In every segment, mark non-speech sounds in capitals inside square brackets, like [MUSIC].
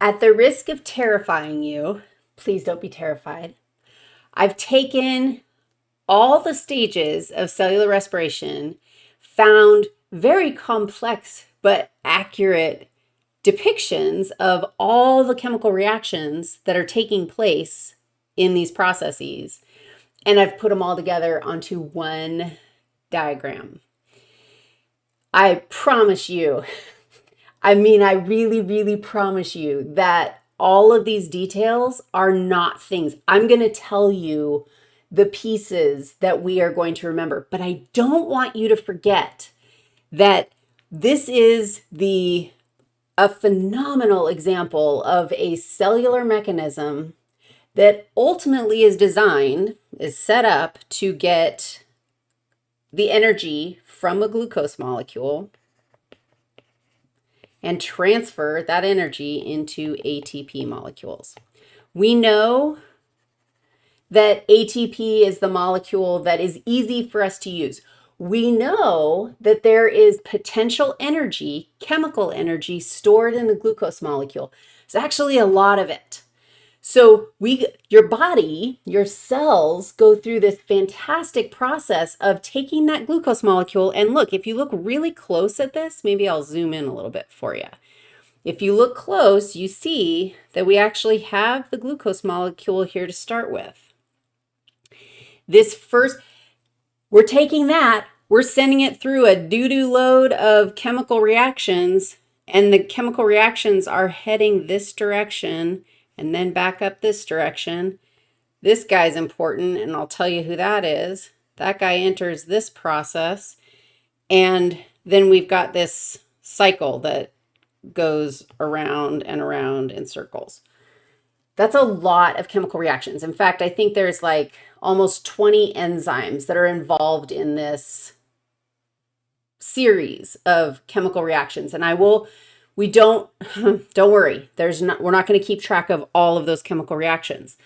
At the risk of terrifying you, please don't be terrified. I've taken all the stages of cellular respiration, found very complex but accurate depictions of all the chemical reactions that are taking place in these processes. And I've put them all together onto one diagram. I promise you, I mean, I really, really promise you that all of these details are not things. I'm going to tell you the pieces that we are going to remember, but I don't want you to forget that this is the a phenomenal example of a cellular mechanism that ultimately is designed, is set up to get the energy from a glucose molecule and transfer that energy into ATP molecules. We know that ATP is the molecule that is easy for us to use we know that there is potential energy, chemical energy, stored in the glucose molecule. It's actually a lot of it. So we, your body, your cells go through this fantastic process of taking that glucose molecule. And look, if you look really close at this, maybe I'll zoom in a little bit for you. If you look close, you see that we actually have the glucose molecule here to start with. This first, we're taking that, we're sending it through a doo-doo load of chemical reactions, and the chemical reactions are heading this direction and then back up this direction. This guy's important, and I'll tell you who that is. That guy enters this process, and then we've got this cycle that goes around and around in circles. That's a lot of chemical reactions. In fact, I think there's like almost 20 enzymes that are involved in this series of chemical reactions. And I will, we don't, [LAUGHS] don't worry, there's not, we're not going to keep track of all of those chemical reactions.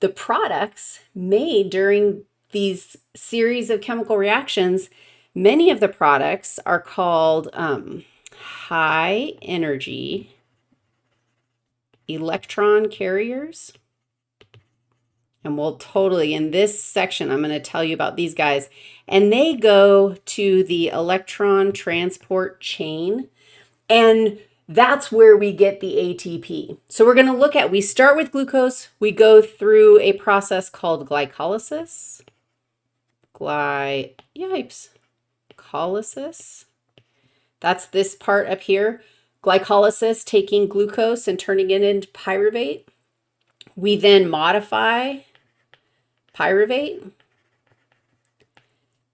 The products made during these series of chemical reactions, many of the products are called um, high energy electron carriers. And we'll totally, in this section, I'm going to tell you about these guys. And they go to the electron transport chain. And that's where we get the ATP. So we're going to look at, we start with glucose. We go through a process called glycolysis. Gly, yipes, colysis. That's this part up here. Glycolysis, taking glucose and turning it into pyruvate. We then modify pyruvate.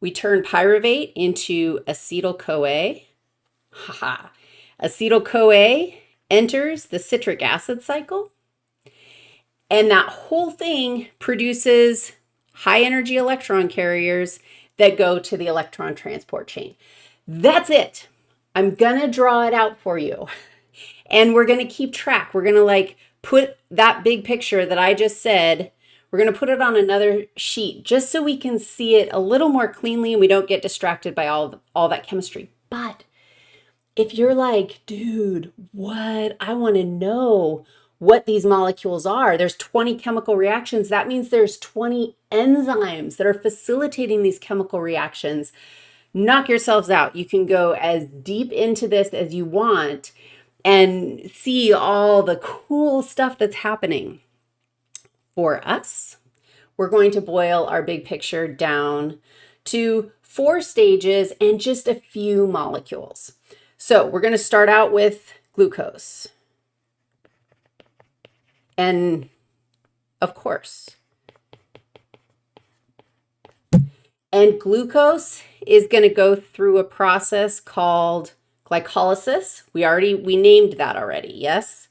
We turn pyruvate into acetyl-CoA. Haha. Acetyl-CoA enters the citric acid cycle. And that whole thing produces high energy electron carriers that go to the electron transport chain. That's it. I'm going to draw it out for you. And we're going to keep track. We're going to like put that big picture that I just said we're going to put it on another sheet just so we can see it a little more cleanly and we don't get distracted by all, all that chemistry. But if you're like, dude, what? I want to know what these molecules are. There's 20 chemical reactions. That means there's 20 enzymes that are facilitating these chemical reactions. Knock yourselves out. You can go as deep into this as you want and see all the cool stuff that's happening for us. We're going to boil our big picture down to four stages and just a few molecules. So we're going to start out with glucose. And of course, and glucose is going to go through a process called glycolysis. We already, we named that already, yes?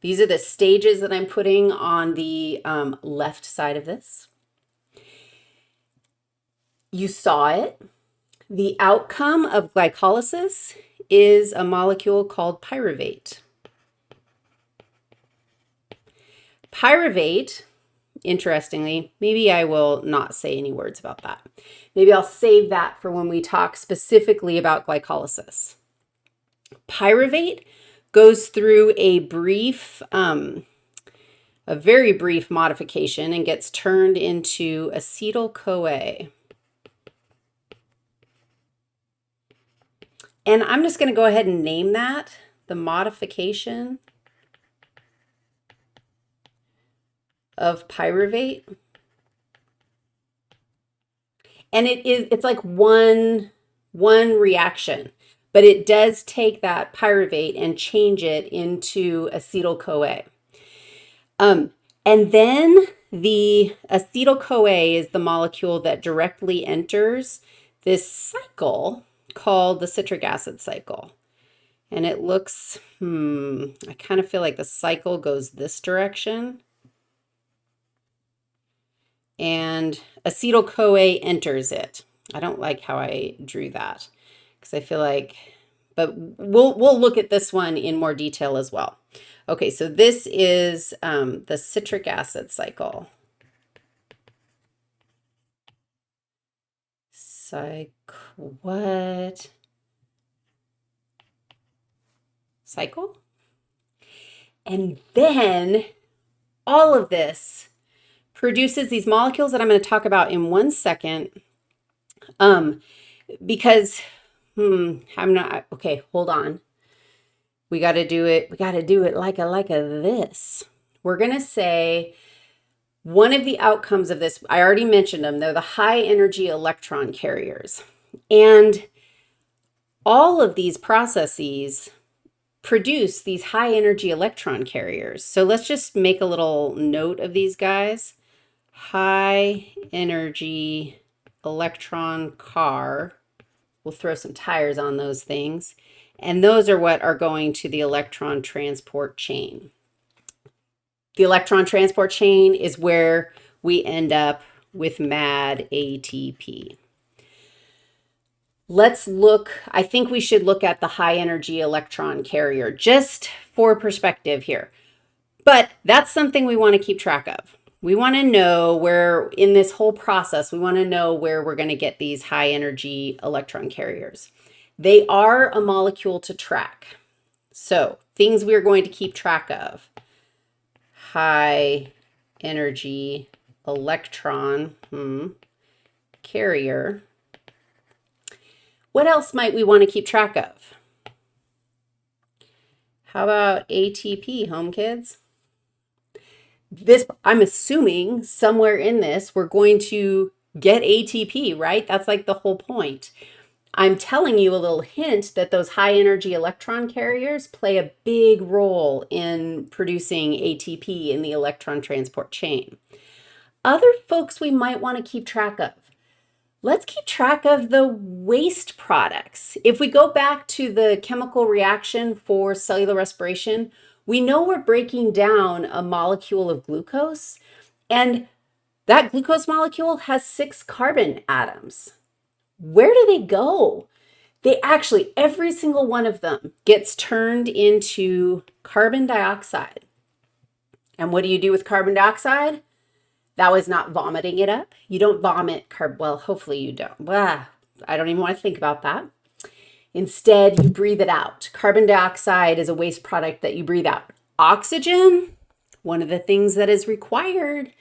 These are the stages that I'm putting on the um, left side of this. You saw it. The outcome of glycolysis is a molecule called pyruvate. Pyruvate, interestingly, maybe I will not say any words about that. Maybe I'll save that for when we talk specifically about glycolysis. Pyruvate goes through a brief, um, a very brief modification and gets turned into acetyl-CoA. And I'm just going to go ahead and name that the modification of pyruvate. And it is, it's like one, one reaction, but it does take that pyruvate and change it into acetyl-CoA. Um, and then the acetyl-CoA is the molecule that directly enters this cycle called the citric acid cycle. And it looks, hmm, I kind of feel like the cycle goes this direction. And acetyl-CoA enters it. I don't like how I drew that because I feel like, but we'll, we'll look at this one in more detail as well. Okay, so this is um, the citric acid cycle. Cycle, what? Cycle? And then all of this produces these molecules that I'm going to talk about in one second. Um, because, hmm, I'm not, okay, hold on. We got to do it, we got to do it like a, like a this. We're going to say one of the outcomes of this, I already mentioned them, they're the high energy electron carriers. And all of these processes produce these high energy electron carriers. So let's just make a little note of these guys. High energy electron car. We'll throw some tires on those things. And those are what are going to the electron transport chain. The electron transport chain is where we end up with MAD ATP. Let's look, I think we should look at the high energy electron carrier just for perspective here. But that's something we want to keep track of. We want to know where in this whole process, we want to know where we're going to get these high energy electron carriers. They are a molecule to track. So things we're going to keep track of high energy electron hmm, carrier. What else might we want to keep track of? How about ATP, home kids? This, I'm assuming somewhere in this, we're going to get ATP, right? That's like the whole point. I'm telling you a little hint that those high energy electron carriers play a big role in producing ATP in the electron transport chain. Other folks we might want to keep track of. Let's keep track of the waste products. If we go back to the chemical reaction for cellular respiration, we know we're breaking down a molecule of glucose, and that glucose molecule has six carbon atoms where do they go? They actually, every single one of them gets turned into carbon dioxide. And what do you do with carbon dioxide? That was not vomiting it up. You don't vomit carb. Well, hopefully you don't. Blah, I don't even want to think about that. Instead, you breathe it out. Carbon dioxide is a waste product that you breathe out. Oxygen, one of the things that is required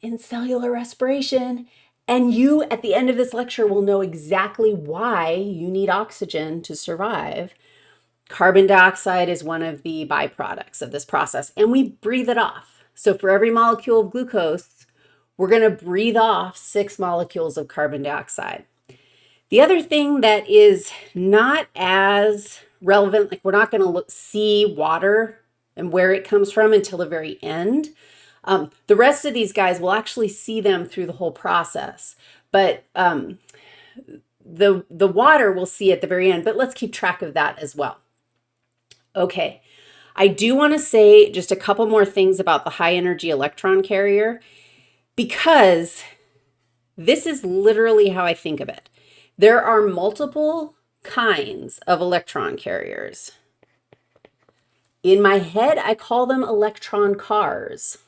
in cellular respiration and you, at the end of this lecture, will know exactly why you need oxygen to survive. Carbon dioxide is one of the byproducts of this process, and we breathe it off. So for every molecule of glucose, we're going to breathe off six molecules of carbon dioxide. The other thing that is not as relevant, like we're not going to see water and where it comes from until the very end, um, the rest of these guys will actually see them through the whole process, but um, the, the water we'll see at the very end, but let's keep track of that as well. Okay, I do want to say just a couple more things about the high energy electron carrier because this is literally how I think of it. There are multiple kinds of electron carriers. In my head, I call them electron cars.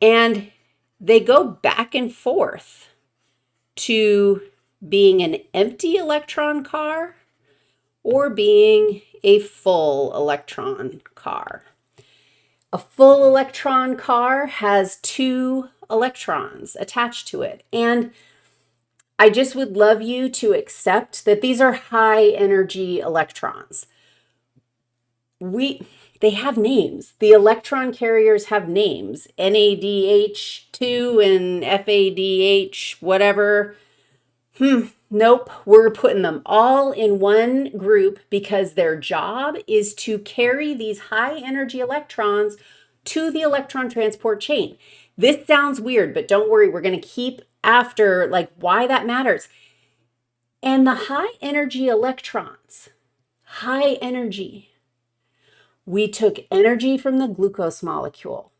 And they go back and forth to being an empty electron car or being a full electron car. A full electron car has two electrons attached to it. And I just would love you to accept that these are high energy electrons. We, they have names. The electron carriers have names, NADH2 and FADH, whatever. Hmm, nope, we're putting them all in one group because their job is to carry these high energy electrons to the electron transport chain. This sounds weird, but don't worry, we're going to keep after like why that matters. And the high energy electrons, high energy, we took energy from the glucose molecule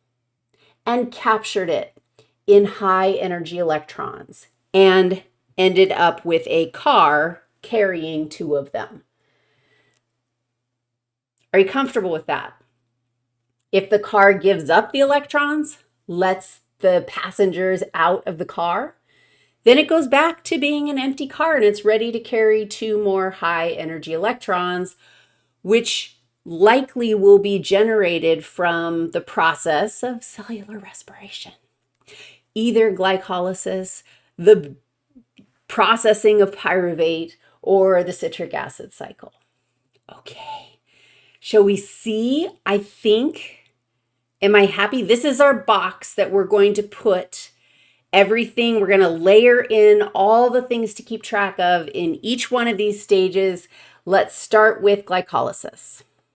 and captured it in high energy electrons and ended up with a car carrying two of them. Are you comfortable with that? If the car gives up the electrons, lets the passengers out of the car, then it goes back to being an empty car and it's ready to carry two more high energy electrons, which likely will be generated from the process of cellular respiration. Either glycolysis, the processing of pyruvate, or the citric acid cycle. Okay, shall we see? I think, am I happy? This is our box that we're going to put everything. We're going to layer in all the things to keep track of in each one of these stages. Let's start with glycolysis.